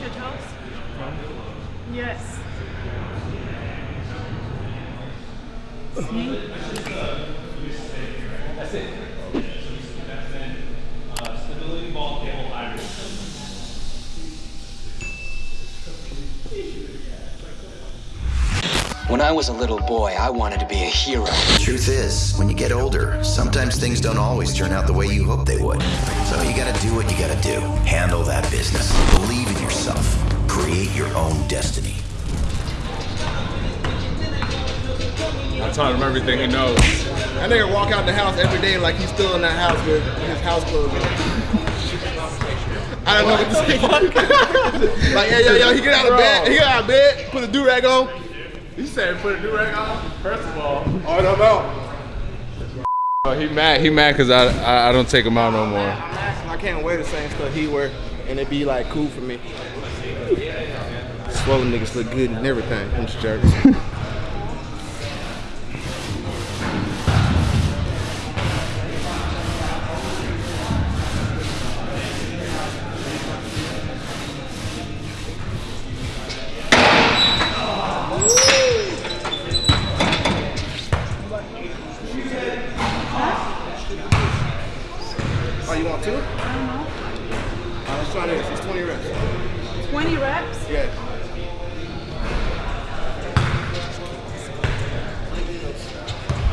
your toes? Yes. See? That's it. Uh, stability ball cable iron. When I was a little boy, I wanted to be a hero. Truth is, when you get older, sometimes things don't always turn out the way you hope they would. So you gotta do what you gotta do. Handle that business. Believe in yourself. Create your own destiny. I taught him everything he knows. That nigga walk out the house every day like he's still in that house with his house clothes on. I don't know what to say. like, yeah, yeah, yeah, he get out of bed, he get out of bed, put a do-rag on. He said put a do-rag on. First of all, Oh, I don't know. oh, he mad. He mad because I, I I don't take him out no more. I can't wear the same stuff he wear, and it be like cool for me. Swollen niggas look good and everything. I'm just jerks.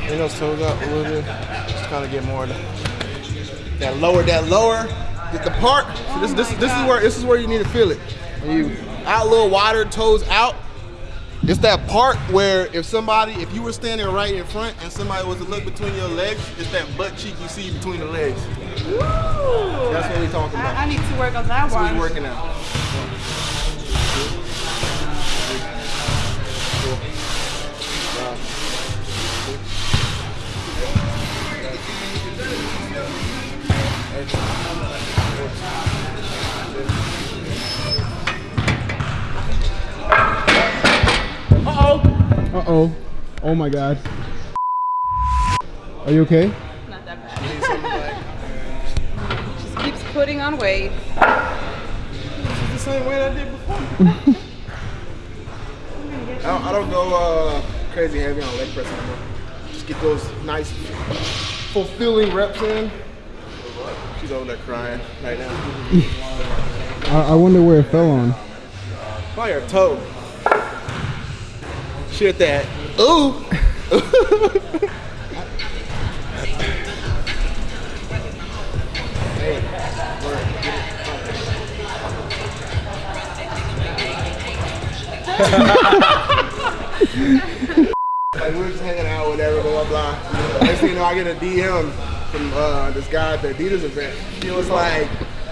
Bring those toes up a little bit. Just kind of get more of the, that lower, that lower. Get the part. So this, this, this is where this is where you need to feel it. When you out a little wider, toes out. It's that part where if somebody, if you were standing right in front and somebody was to look between your legs, it's that butt cheek you see between the legs. Woo! That's what we talking about. I, I need to work on that That's what one. we're working out. Uh oh. Uh-oh. Oh my god. Are you okay? Not that bad. Just keeps putting on weight. It's the same weight I did before. I don't, I don't go uh, crazy heavy on leg press anymore. Just get those nice, fulfilling reps in. She's over there crying right now. I, I wonder where it fell on. Probably her toe. Shit that. Ooh. Hey, word, get it. like we were just hanging out, whatever, blah blah blah. Next thing you know, I get a DM from uh, this guy at the Adidas event. He was like,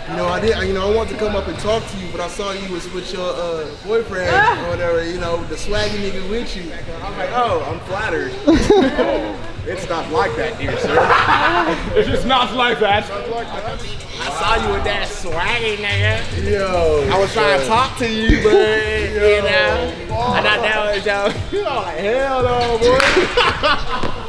you know, I did, you know, I wanted to come up and talk to you, but I saw you was with your uh, boyfriend or whatever, you know, the swaggy nigga with you. I'm like, oh, I'm flattered. oh, it's not like that, dear sir. It's just not like that. I saw you with that swaggy nigga. Yo. I was trying to talk to you, but you know, I thought that was yo. You know, like hell no, boy.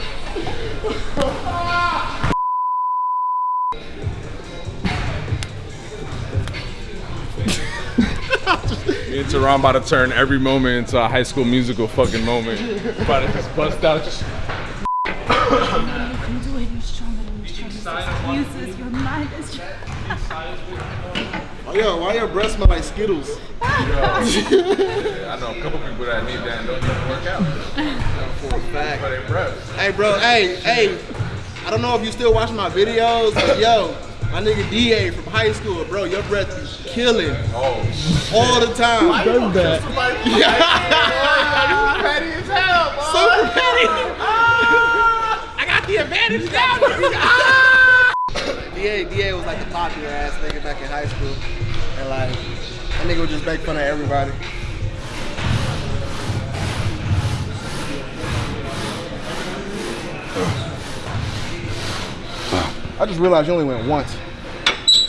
Me around about to turn every moment into a high school musical fucking moment. About to just bust out. Just You do it. You're stronger than your strongest excuses. Your mind is strong. Oh, yo, why your breath smell like Skittles? I know a couple people that need that and don't even work out. For a fact. For their breath. Hey, bro, hey, hey. I don't know if you still watch my videos, but yo, my nigga DA from high school, bro, your breath is killing Oh, all the time. Does that? petty as hell, bro. Super petty. I got the advantage now. nigga. DA, DA was like the popular ass nigga back in high school. And like, that nigga would just make fun of everybody. I just realized you only went once.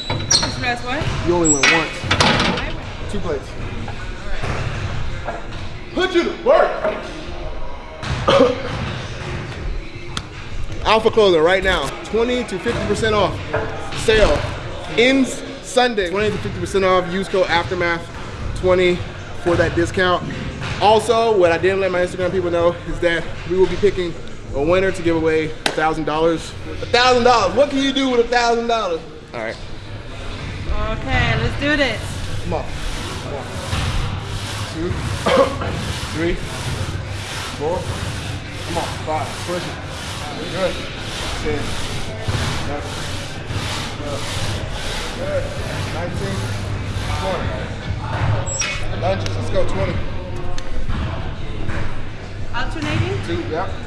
Express what? You only went once. Two plates. Put you to work. Alpha Clothing right now, 20 to 50% off. Sale ends Sunday. 20 to 50% off. Use code Aftermath. 20 for that discount. Also, what I didn't let my Instagram people know is that we will be picking a winner to give away a thousand dollars. A thousand dollars. What can you do with a thousand dollars? All right, Okay, let's do this. come on. Come on. Two, three, four. Come on, five. Push it. Good. Ten. Eleven. Twelve. Good. Nineteen. Twenty. Lunges. Let's go. Twenty. Alternating. Two. Yep. Yeah.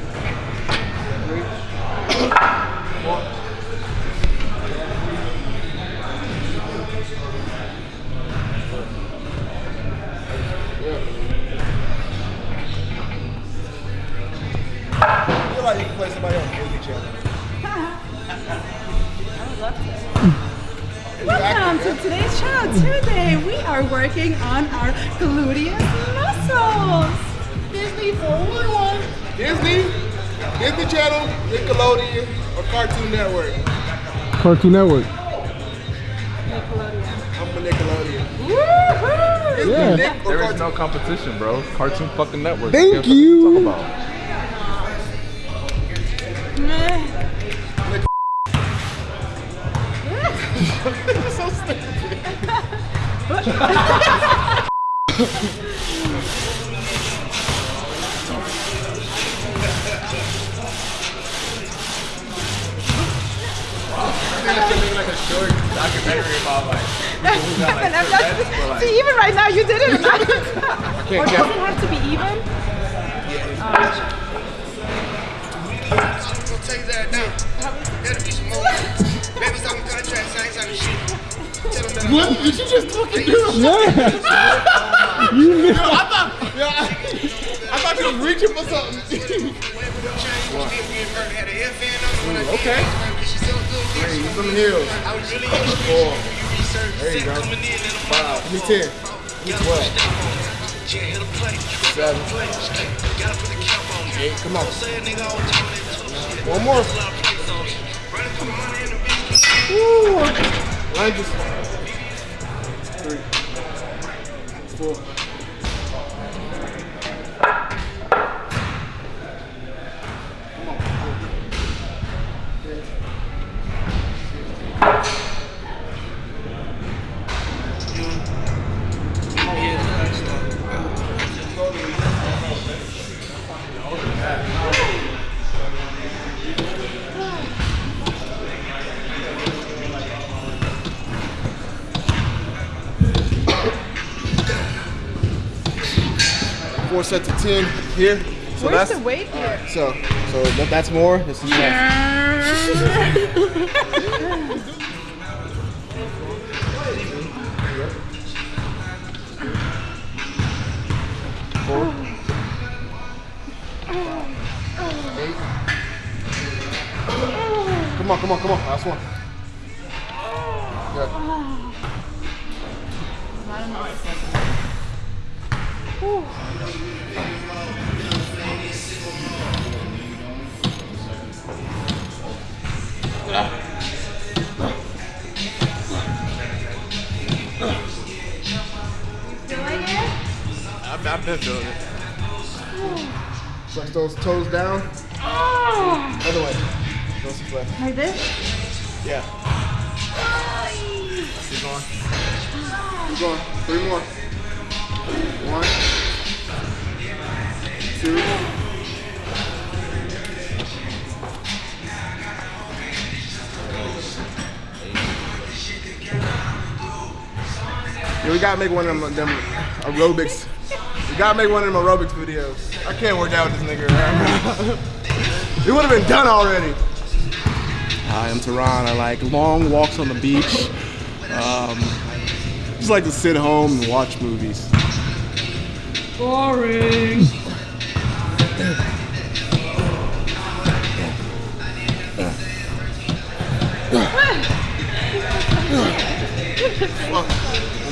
Working on our gluteus muscles. Disney for one. Disney, Disney Channel, Nickelodeon, or Cartoon Network. Cartoon Network. Nickelodeon. I'm for Nickelodeon. Woohoo! Disney, Yeah. Nick, or There is Cartoon. no competition, bro. Cartoon fucking network. Thank What the fuck you. Talk about. Meh. Documentary about like And I'm not- See, even right now you did it. or does it have to be even? Gonna take that down. That'll be some more. Baby's talking contracts, I ain't talking shit. Tell them that I'm What did you just fucking do? Yeah. you missed. Yo, I thought, yo, I, I thought you was reaching for something. Okay. Three, some heels. Four. There you go. Five. Give me ten. Give me twelve. Seven. Eight. Come on. One more. Woo. Lunges. Three. Four. Four sets of ten here. So Where's that's the weight here? so so that, that's more. This is less. Come on, come on, come on. Last one. Good. It? I've, I've been feeling it. Flex those toes down. Oh, Other way. Go some flex. like this? Yeah. Keep going. Keep going. Three more. One. Two. Yeah, we gotta make one of them, them aerobics. We gotta make one of them aerobics videos. I can't work out with this nigga. man. it would have been done already. Hi, I'm Tehran. I like long walks on the beach. Um, just like to sit home and watch movies. Boring. One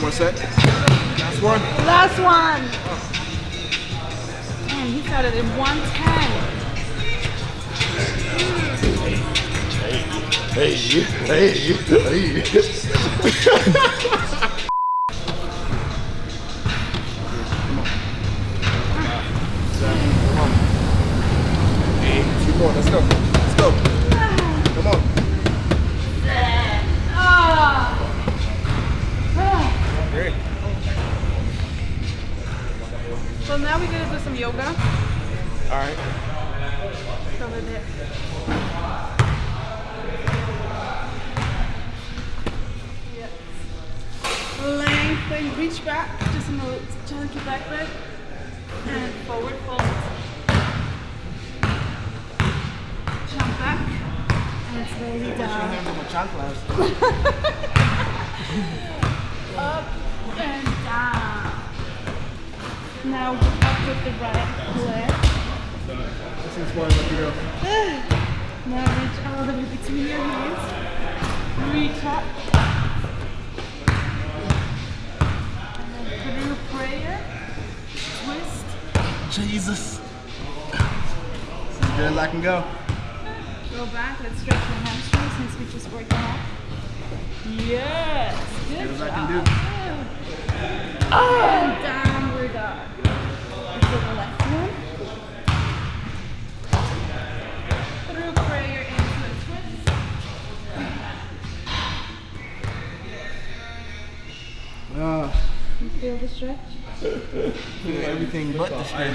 more set. Last one. Last one. Man, he got it in 110. Hey, hey, hey. reach back, just a little chunky back leg. And forward fold. Jump back. And slowly down. Up and down. Now up with the right leg. Now reach all the way between your hands. Reach up. And then through prayer. Twist. Jesus. Good as I can go. Go back. Let's stretch your hamstrings since we just worked them out. Yes. Good As I job. can do. And downward dog. Let's the left one. Through prayer into a twist. Ah, You feel the stretch? everything but the stretch.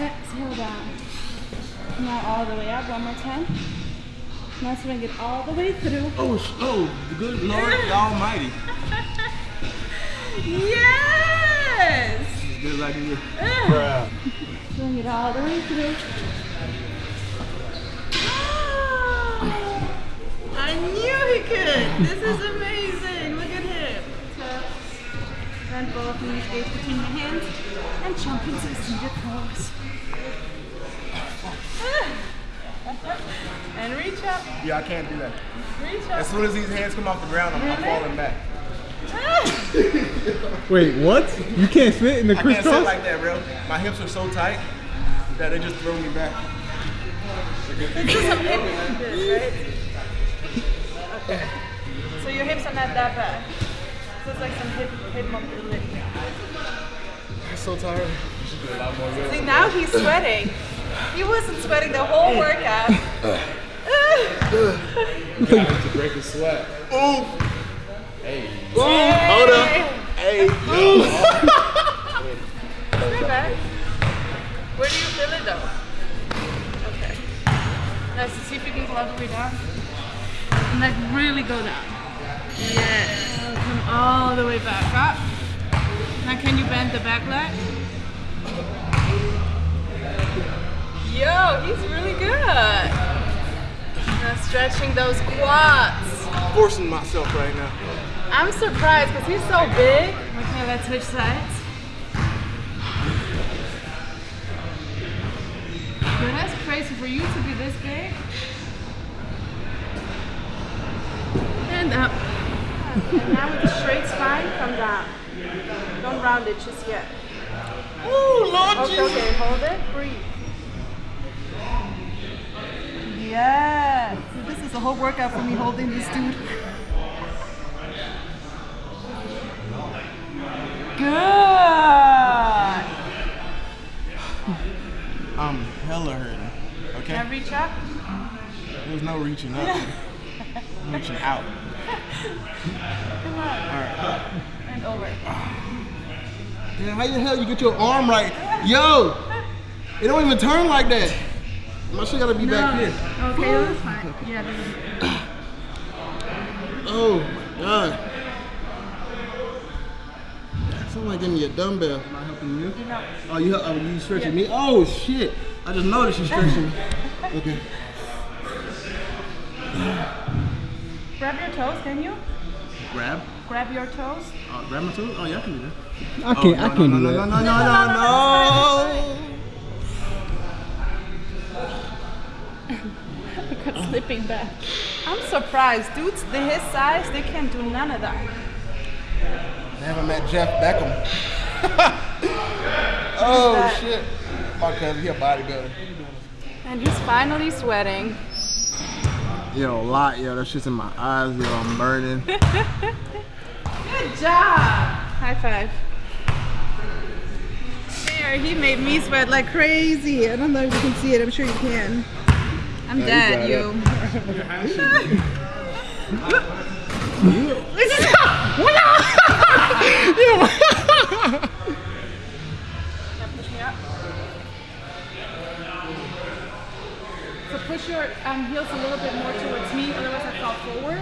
Exhale down. Now all the way up, one more time. Now swing it all the way through. Oh, sh- oh, the good Lord Almighty. Yes! Good as I can do. Swing it all the way through. I knew he could. This is amazing. Bend both knees, gaze between your hands, and jump into a seated pose. and reach up. Yeah, I can't do that. Reach up. As soon as these hands come off the ground, I'm, I'm falling back. Wait, what? You can't sit in the crisscross? I can't sit like that, bro. My hips are so tight that they just throw me back. Let's do some hip this, right? Okay. So your hips are not that bad. So it's like some hip hip mobility. I'm so tired. See now he's sweating. He wasn't sweating the whole workout. to break a sweat. Ooh. Hey. Ooh, hold up. Hey. Stay back. Where do you feel it though? Okay. Let's see if you can go all the way down. And like really go down. Yes. All the way back up. Now can you bend the back leg? Yo, he's really good. Now stretching those quads. Forcing myself right now. I'm surprised because he's so big. Okay, let's switch sides. That's crazy for you to be this big. And up. And now with a straight spine, come down. Don't round it just yet. Ooh, Lord Okay, Jesus. okay, hold it. Breathe. Yes. This is a whole workout for me holding this dude. Good. I'm hella hurting. Okay? Can I reach up. There's no reaching up. I'm reaching out. Come on. And over. Yeah, how the hell you get your arm right? Yo! It don't even turn like that. My shit gotta be back here. Okay, that's fine. Yeah, this is Oh my god. Like giving me a dumbbell. Am I helping you? No. Oh, you oh, you stretching me? Oh shit! I just noticed you stretching me. Okay. Grab your toes, can you? Grab. Grab your toes. Uh, grab my toes. Oh yeah, I can do that. I can't, I Oh, can't no, do no, no, that. no, no, no, no, Look at slipping back. I'm surprised. Dudes the his size, they can't do none of that. I haven't met Jeff Beckham. oh shit. My cousin, he a bodybuilder. And he's finally sweating. Yo, a lot, yo. That shit's in my eyes, yo. I'm burning. Good job. High five. there. He made me sweat like crazy. I don't know if you can see it. I'm sure you can. I'm dead, you. Push push your um, heels a little bit more towards me, otherwise I fall forward.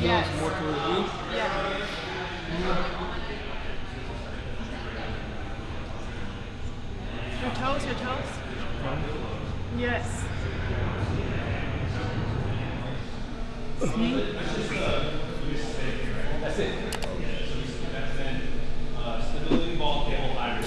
Yes. More towards me? Yeah. Your toes, your toes. Yes. See? Uh, stability ball table hybrid.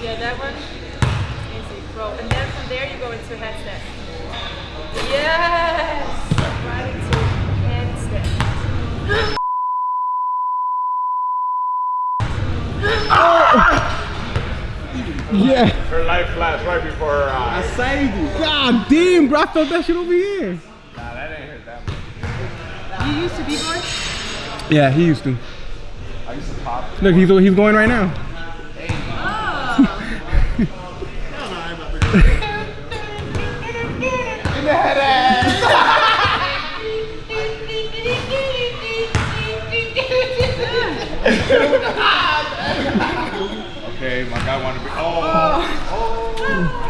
Yeah, that one. Easy, bro. And then from there you go into headstand. Yes! Right into handstand. Yeah. Her life flashed right before her eyes. Saved you. God bro. I felt that shit over here. Nah, that ain't hurt that much. You used to be boy? Yeah, he used to. I used to pop. Look, he's he's going right now. Okay, my guy wanted to be. Oh. oh.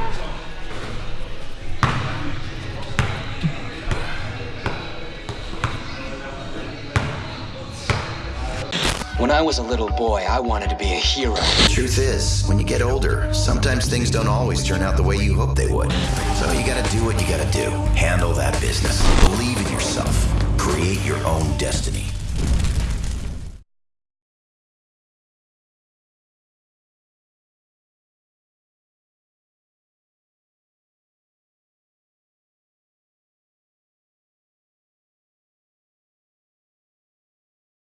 When I was a little boy, I wanted to be a hero. Truth is, when you get older, sometimes things don't always turn out the way you hope they would. So you gotta do what you gotta do. Handle that business. Believe in yourself. Create your own destiny.